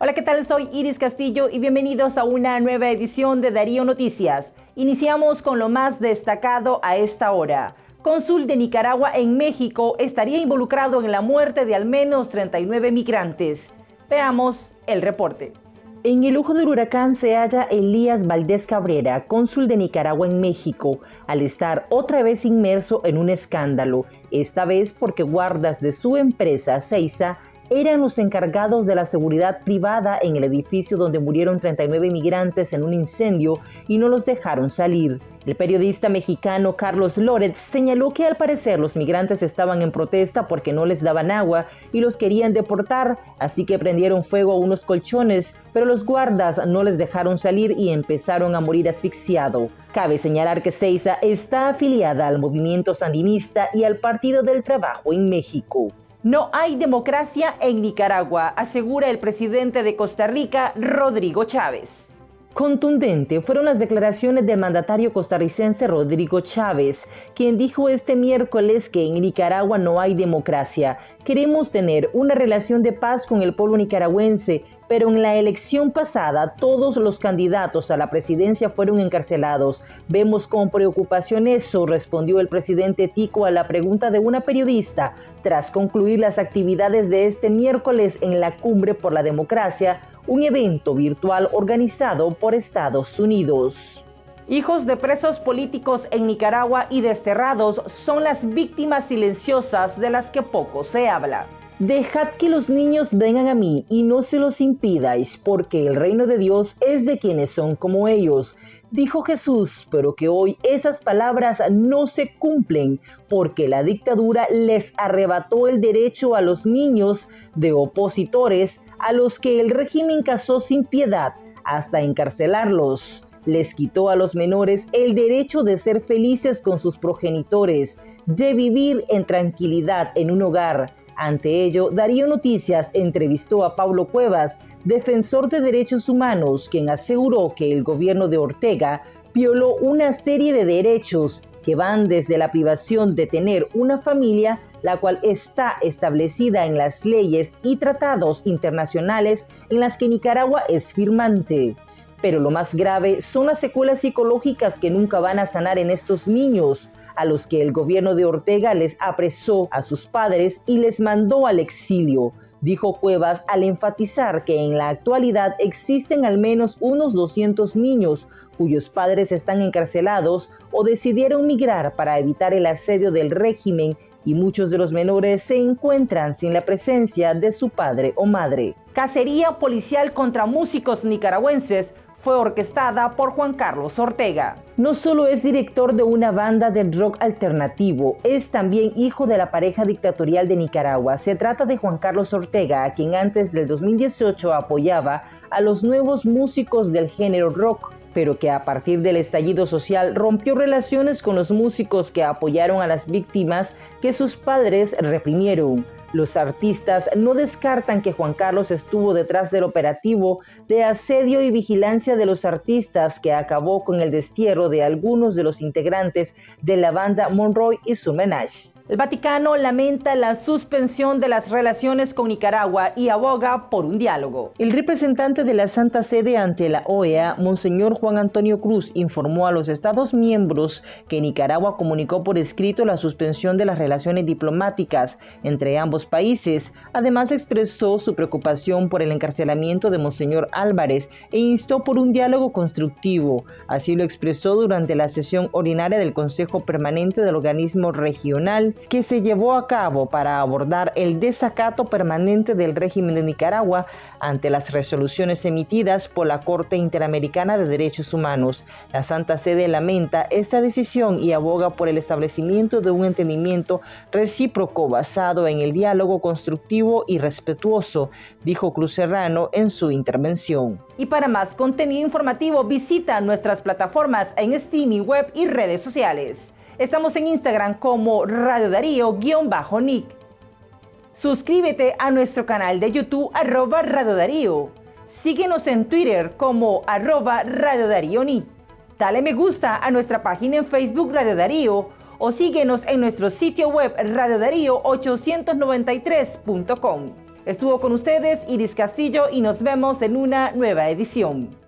Hola, ¿qué tal? Soy Iris Castillo y bienvenidos a una nueva edición de Darío Noticias. Iniciamos con lo más destacado a esta hora. Cónsul de Nicaragua en México estaría involucrado en la muerte de al menos 39 migrantes. Veamos el reporte. En el ojo del huracán se halla Elías Valdés Cabrera, cónsul de Nicaragua en México, al estar otra vez inmerso en un escándalo, esta vez porque guardas de su empresa Seiza eran los encargados de la seguridad privada en el edificio donde murieron 39 migrantes en un incendio y no los dejaron salir. El periodista mexicano Carlos Loret señaló que al parecer los migrantes estaban en protesta porque no les daban agua y los querían deportar, así que prendieron fuego a unos colchones, pero los guardas no les dejaron salir y empezaron a morir asfixiado. Cabe señalar que Ceiza está afiliada al movimiento sandinista y al Partido del Trabajo en México. No hay democracia en Nicaragua, asegura el presidente de Costa Rica, Rodrigo Chávez. Contundente fueron las declaraciones del mandatario costarricense Rodrigo Chávez, quien dijo este miércoles que en Nicaragua no hay democracia. Queremos tener una relación de paz con el pueblo nicaragüense, pero en la elección pasada todos los candidatos a la presidencia fueron encarcelados. Vemos con preocupación eso, respondió el presidente Tico a la pregunta de una periodista tras concluir las actividades de este miércoles en la Cumbre por la Democracia, un evento virtual organizado por Estados Unidos. Hijos de presos políticos en Nicaragua y desterrados son las víctimas silenciosas de las que poco se habla. Dejad que los niños vengan a mí y no se los impidáis, porque el reino de Dios es de quienes son como ellos. Dijo Jesús, pero que hoy esas palabras no se cumplen, porque la dictadura les arrebató el derecho a los niños de opositores a los que el régimen casó sin piedad hasta encarcelarlos. Les quitó a los menores el derecho de ser felices con sus progenitores, de vivir en tranquilidad en un hogar, ante ello, Darío Noticias entrevistó a Pablo Cuevas, defensor de derechos humanos, quien aseguró que el gobierno de Ortega violó una serie de derechos que van desde la privación de tener una familia, la cual está establecida en las leyes y tratados internacionales en las que Nicaragua es firmante. Pero lo más grave son las secuelas psicológicas que nunca van a sanar en estos niños, a los que el gobierno de Ortega les apresó a sus padres y les mandó al exilio, dijo Cuevas al enfatizar que en la actualidad existen al menos unos 200 niños cuyos padres están encarcelados o decidieron migrar para evitar el asedio del régimen y muchos de los menores se encuentran sin la presencia de su padre o madre. Cacería policial contra músicos nicaragüenses fue orquestada por Juan Carlos Ortega. No solo es director de una banda de rock alternativo, es también hijo de la pareja dictatorial de Nicaragua. Se trata de Juan Carlos Ortega, a quien antes del 2018 apoyaba a los nuevos músicos del género rock pero que a partir del estallido social rompió relaciones con los músicos que apoyaron a las víctimas que sus padres reprimieron. Los artistas no descartan que Juan Carlos estuvo detrás del operativo de asedio y vigilancia de los artistas que acabó con el destierro de algunos de los integrantes de la banda Monroy y su menage. El Vaticano lamenta la suspensión de las relaciones con Nicaragua y aboga por un diálogo. El representante de la Santa Sede ante la OEA, Monseñor Juan Antonio Cruz, informó a los Estados miembros que Nicaragua comunicó por escrito la suspensión de las relaciones diplomáticas entre ambos países. Además expresó su preocupación por el encarcelamiento de Monseñor Álvarez e instó por un diálogo constructivo. Así lo expresó durante la sesión ordinaria del Consejo Permanente del Organismo Regional que se llevó a cabo para abordar el desacato permanente del régimen de Nicaragua ante las resoluciones emitidas por la Corte Interamericana de Derechos Humanos. La Santa Sede lamenta esta decisión y aboga por el establecimiento de un entendimiento recíproco basado en el diálogo constructivo y respetuoso, dijo Cruz Serrano en su intervención. Y para más contenido informativo visita nuestras plataformas en streaming web y redes sociales. Estamos en Instagram como Radio Darío-Nick. Suscríbete a nuestro canal de YouTube arroba Radio Darío. Síguenos en Twitter como arroba Radio Darío Nick. Dale me gusta a nuestra página en Facebook Radio Darío o síguenos en nuestro sitio web radiodarío893.com. Estuvo con ustedes Iris Castillo y nos vemos en una nueva edición.